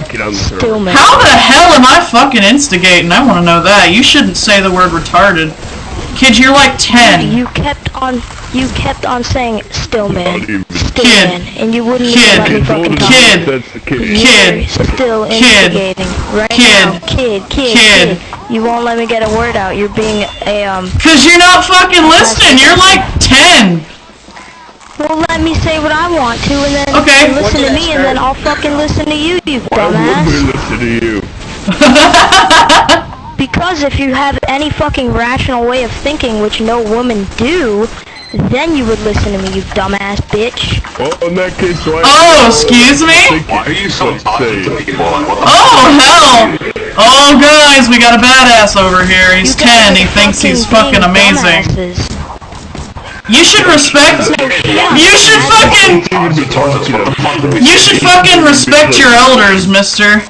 talking on the server. How the hell am I fucking instigating? I want to know that. You shouldn't say the word retarded. Kid, you're like 10. You kept on, you kept on saying Stillman, Not even. Stillman, and you wouldn't Kid. even let me fucking talk. Kid. Kid. Kid. Still Kid. instigating right Kid. now. Kid, kid, Kid. kid. You won't let me get a word out. You're being a um. Cause you're not fucking listening. You're like 10. Well, let me say what I want to, and then Okay. you listen to me, and then I'll fucking listen to you, you Why would dumbass. we listen to you? Because if you have any fucking rational way of thinking, which no women do, then you would listen to me, you dumbass bitch. Well, in that case, why? Oh, excuse me? Why are you so Let's toxic to people? Like, what the Oh, hell. Oh, guys, we got a badass over here. He's You 10. He thinks he's fucking amazing. dumbasses. You should respect. You should fucking. You should fucking respect your elders, mister.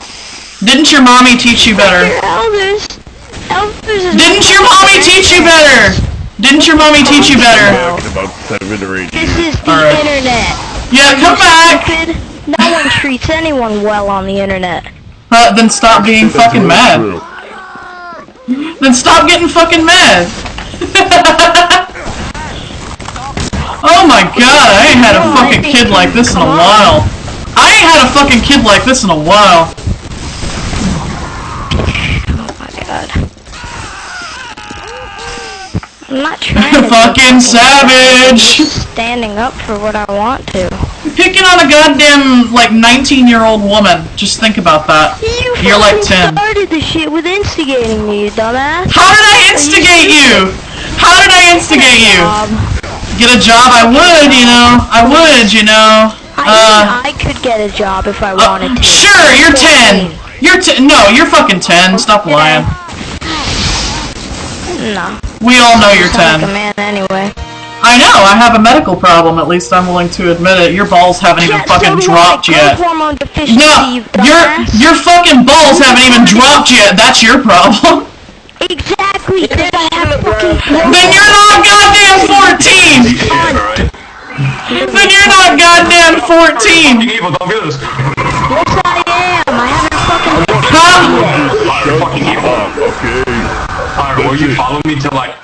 Didn't your mommy teach you better? Elders. Elders Didn't your mommy teach you better? Didn't your mommy teach you better? Back in about seven or eight This is the internet. Yeah, come back. No one treats anyone well on the internet. Uh, then stop being fucking mad. Then stop getting fucking mad. oh my god, I ain't had a oh, fucking kid like this in a while. I ain't had a fucking kid like this in a while. Oh my god. I'm not trying to. fucking savage. Standing up for what I want to. Picking on a goddamn like 19 year old woman. Just think about that. You You're like fucking 10. started the shit with instigating me, you dumbass. How did I instigate you? How did I instigate you? Get a job? I would, you know. I would, you know. I, Uh, I could get a job if I uh, wanted to. sure, you're 10. You're 10. No, you're fucking 10. Stop lying. No. We all know you're 10. like a man anyway. I know, I have a medical problem, at least I'm willing to admit it. Your balls haven't even Yeah, fucking dropped I. yet. Growth hormone deficiency, No, your your fucking balls haven't even dropped yet. That's your problem. Exactly. If I have fucking then you're not goddamn 14. Fucking evil, don't do this. Yes, I am. I haven't fucking. Huh? Pyro, fucking evil. Okay. Pyro, will you follow me to like...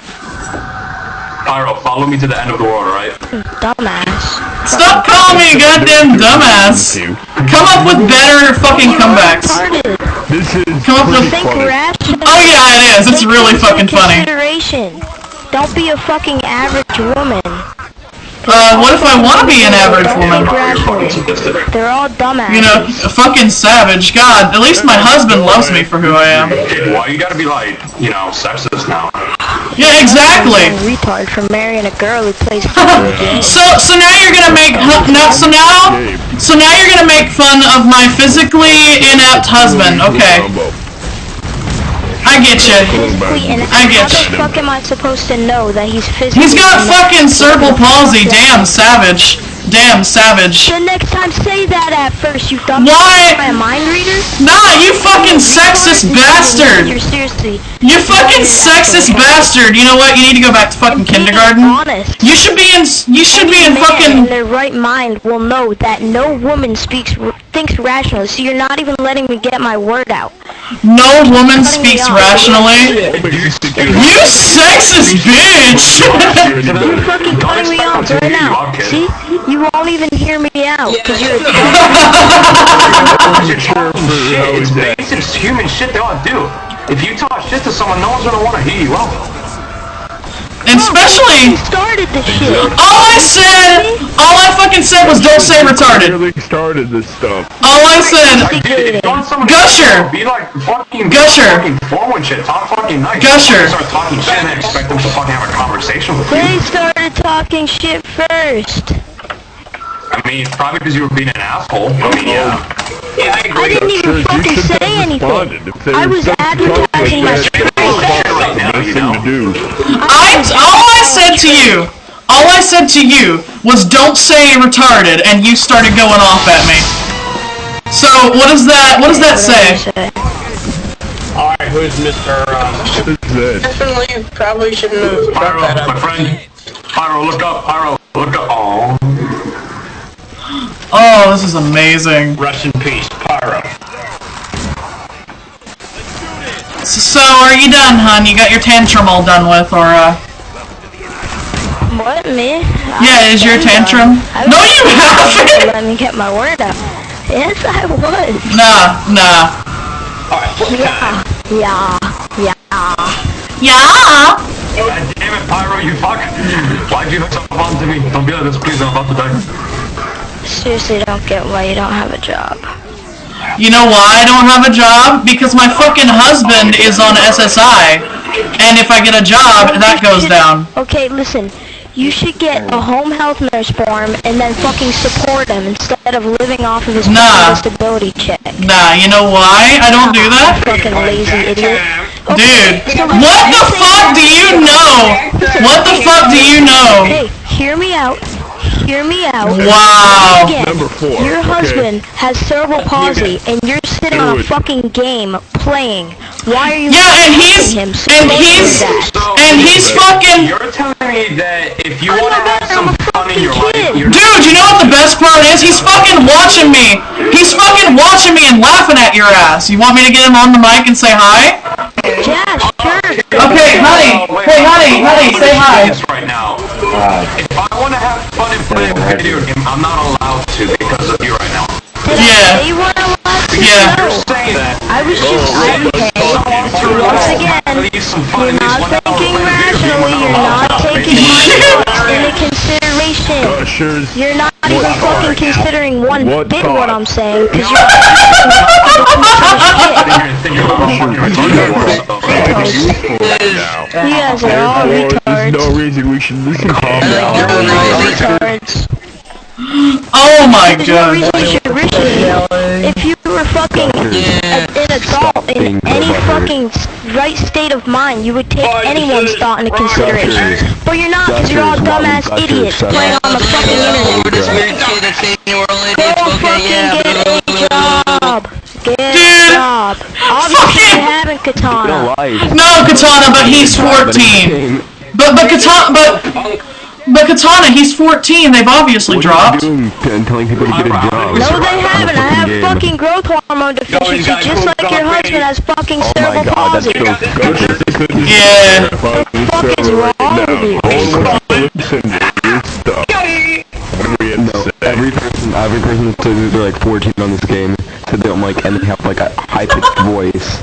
Pyro, follow me to the end of the world, alright? Dumbass. Stop calling me a goddamn dumbass. You. Come up with better fucking comebacks. This is Come up with- pretty funny. Oh yeah, it is. It's really fucking into funny. Consideration. Don't be a fucking average woman. Uh, what if I want to be an average woman? think You're fucking rationally. sadistic. They're all dumbasses. You know, fucking savage. God, at least my husband loves me for who I am. Why you gotta be like, you know, sexist now? Yeah, exactly. Retard for marrying a girl who plays video games. So, so now you're gonna make no. So now, so now you're gonna make fun of my physically inept husband. Okay, Combo. I get you. Physically, and I how get the fuck am I supposed to know that he's physically? He's got fucking cerebral palsy. Damn, savage. Damn, savage. The next time, say that at first, you dumb. Why? I a mind reader? Nah, you fucking sexist bastard. You're seriously. You fucking sexist bastard. You know what? You need to go back to fucking kindergarten. Honest. You should be in. You should be in man in fucking. their right mind will know that no woman speaks thinks rationally. So you're not even letting me get my word out. No woman speaks rationally. You sexist bitch. You're fucking cutting me off right now. See? You won't even hear me out because you're a You're talking shit. how It's basic human shit they ought to do. If you talk shit to someone, no one's gonna want to hear you out. And especially, started the shit. all I said, all I fucking said was don't say retarded. Really started this stuff. All I said, Like, dude, if you want someone Gusher. be like fucking Gusher. fucking forward shit, talk fucking nice. Gusher. Start talking shit and expect them to fucking have a conversation with you. They started talking shit first. I mean, it's probably because you were being an asshole. I mean, yeah. Yeah, I I agree. didn't even you fucking should say have responded. anything. If they I was stuck to talk like advertising my that, strength. Right now, best you thing know. to do. I all I said to you, all I said to you was don't say retarded, and you started going off at me. So what does that? What does that say? Alright, who's Mr. Um, What is definitely probably shouldn't have brought Pyro, that my friend. Pyro, look up. Pyro, look up. Oh. Oh, this is amazing. Rest in peace, So, are you done, hun? You got your tantrum all done with, or, uh... What, me? Yeah, is your I'm done. tantrum? No, you haven't! Let me get my word out. Yes, I was. Nah, nah. Yeah, yeah, yeah. Yeah! God damn it, Pyro, you fuck! Why'd you hook yourself onto me? Don't be like this, please, I'm about to die. Seriously, don't get why you don't have a job. You know why I don't have a job? Because my fucking husband is on SSI. And if I get a job, that goes down. Okay, listen. You should get a home health nurse form and then fucking support him instead of living off of his Nah. disability check. Nah, you know why I don't do that? Fucking lazy idiot. Dude, what the fuck do you know? What the fuck do you know? Hey, hear me out. Hear me out. Wow. Again, Number four, your okay. husband has cerebral palsy and you're sitting on a fucking game playing. Why are you Yeah, and he's him and he's that? and he's fucking You're telling me that if you want to not have some I'm fun in your fucking life, you're Dude, you know what the best part is? He's fucking watching me. He's fucking watching me and laughing at your ass. You want me to get him on the mic and say hi? Yeah, sure. Okay, honey. Hey, honey, honey, say hi. Right now. And play a I'm not allowed to because of you right now. Did Yeah. I say what I wanted to Yeah. know? Saying that. I was just, oh, oh, oh, I, okay, once again, Leave some fun you're not thinking play a video game rationally, you're not taking my thoughts into consideration. Uh, Ushers. You're not even fucking considering one What bit thought? what I'm saying, because you're fucking Sit here and think about how fucking retarded you are, so- Useful right now. You guys are all Therefore, there's no reason we should listen to You're you. all retards. Oh my There's no god. reason you should wish me. If you were fucking a, an adult in any fucking right state of mind, you would take anyone's thought into consideration. But you're not, because you're all dumbass idiots playing on the fucking internet. We're this weird kid that's saying we're Go fucking yeah. get a job. Get Dude, a job. Obviously, fucking- you haven't, Katana. No, Katana, but he's 14. But but Katana, but but Katana, he's 14. They've obviously dropped. Are you doing and telling people to get a job? No, they haven't. I have game. fucking growth hormone deficiency, guys just like your on, husband has fucking Oh my cerebral god, that's palsy. so stupid. Yeah. Fucking fuck is wrong right with you? now. No one wants to listen to your stuff. What do we have No, every person, every person says that they're like 14 on this game, said they don't like, and they have like a high-pitched voice.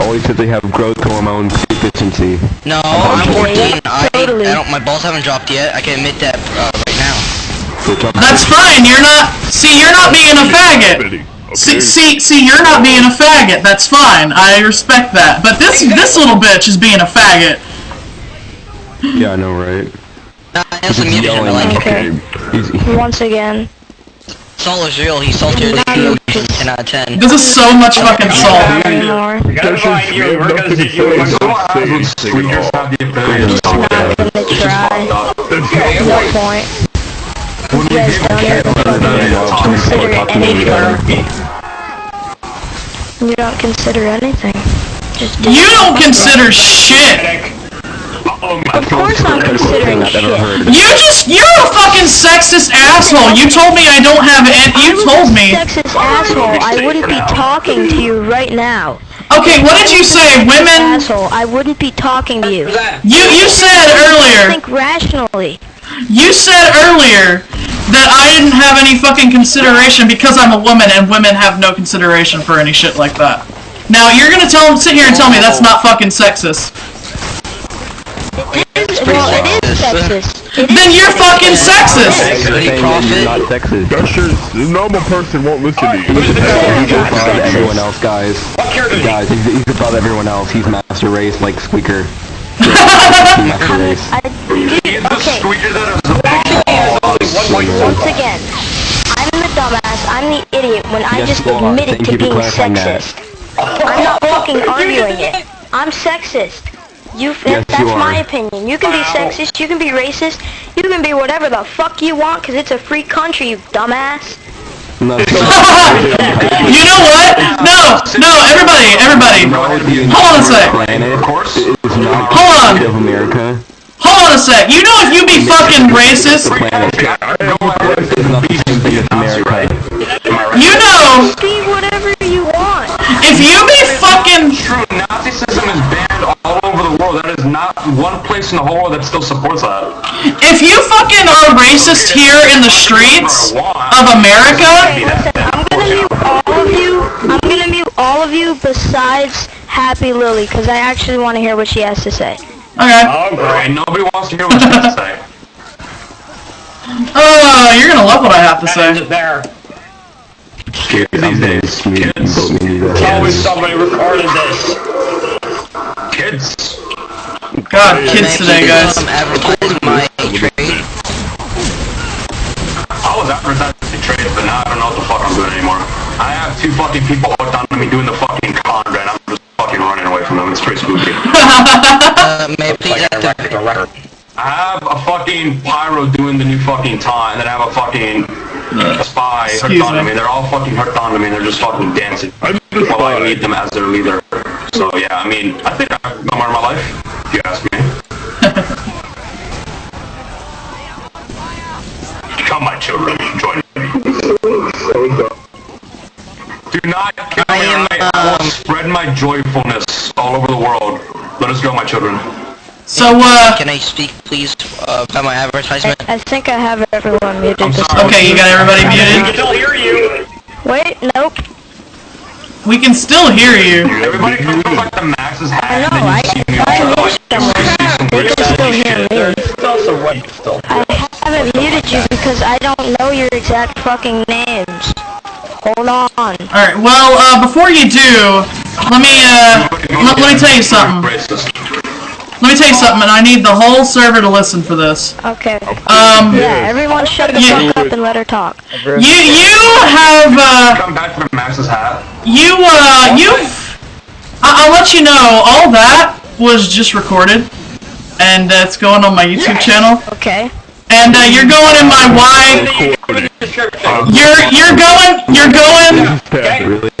Always said they have growth hormone deficiency. No, I'm 14. I, totally. I don't. My balls haven't dropped yet. I can admit that uh, right now. So it's up to- That's fine. You're not. See, you're not being a faggot. Okay. See, see, see, you're not being a faggot. That's fine. I respect that. But this this little bitch is being a faggot. Yeah, I know, right? Nah, I have some He's music. I yelling. like. Okay. Once again. Saul is real. He's saltier than you. 10 out of 10. This is so much fucking salt. Not anymore. We gotta Ushers, find we you. have We're gonna nothing see to you. say. We're Don't say anything Squeakers at all. have the ability to Just talk. not gonna try. No point. When we You guys get don't even fucking consider anything. You don't consider anything. Just do You don't consider shit. Oh of course I'm considering I've shit. You just you're a fucking sexist asshole. You told me I don't have it. You told me. Sexist asshole. I wouldn't be talking to you right now. Okay, what did you say? Women. Asshole. I wouldn't be talking to you. You you said earlier. Think rationally. You said earlier that I didn't have any fucking consideration because I'm a woman and women have no consideration for any shit like that. Now you're gonna tell sit here and tell me that's not fucking sexist. Sexist. Then you're fucking sexist. You're saying that not sexist. Ushers, the normal person won't listen to you. He's above everyone else, guys. Guys, he's, he's above everyone else. He's master race like Squeaker. He's master race. I, dude, He's the okay. squeaker that is oh, oh, oh, Once again, I'm the dumbass. I'm the idiot when I Yes, just you are. admitted to being clarifying that. sexist. I'm not fucking arguing it. I'm sexist. You, Yes, that's you my opinion. You can be sexist, you can be racist, you can be whatever the fuck you want, cause it's a free country, you dumbass. No, You know what? No, no, everybody, everybody. Hold on a sec. planet Of course. is not Hold on. the of America. Hold on a sec. You know if you be fucking racist, world. That is not one place in the whole world that still supports that. If you fucking are racist here in the streets of America, Okay, I'm gonna mute all of you. I'm gonna mute all of you besides Happy Lily, because I actually want to hear what she has to say. okay. Oh, Alright, great. nobody wants to hear what you have to say. Oh, you're gonna love what I have to say. there. Kids these days. Kids. There's always somebody recording this. Kids. God, kids today, guys. Advertise my trade. I was advertising trade, but now I don't know what the fuck I'm doing anymore. I have two fucking people hooked onto me doing the fucking con, and I'm just fucking running away from them. It's pretty spooky. Uh, may I please Like activate? record, a record. I have a fucking pyro doing the new fucking tie, and then I have a fucking a spy hooked Excuse onto me. me. They're all fucking hooked onto me, and they're just fucking dancing i while I lead them as their leader. So yeah, I mean, I think I've no more in my life, if you ask me. Come, my children, join me. Do not kill I me, am, alright? I will um, spread my joyfulness all over the world. Let us go, my children. So, uh, Can I speak, please, uh, about my advertisement? I think I have everyone muted. I'm sorry. okay, you got everybody muted? We can muted. still hear you. wait, nope. We can still hear you. Everybody come from like the Max's hat. I know. and then I, you see me I all muted them. Still hear me. It's also right still. I haven't muted you because I don't know your exact fucking names. Hold on. Alright, well, uh, before you do, let me, uh, let, let me tell you something. Let me tell you something, and I need the whole server to listen for this. Okay. Um, Yeah, everyone shut the Yeah. fuck up and let her talk. you, you have, uh, Come back from Max's hat. you, uh, you've, I- I'll let you know, all that was just recorded, and uh, it's going on my YouTube channel, Okay. and, uh, you're going in my Y, you're, you're going, you're going,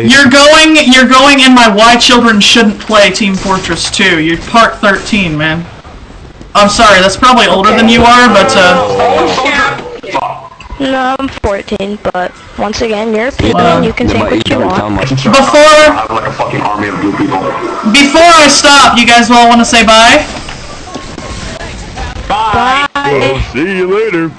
You're going, you're going in my Why Children Shouldn't Play Team Fortress 2. You're part 13, man. I'm sorry, that's probably older than you are, but, uh, No, I'm 14, but once again, you're a people and you can Yeah, think what you want. before, I have like a fucking army of blue people. before I stop, you guys all want to say bye? Bye. See you later.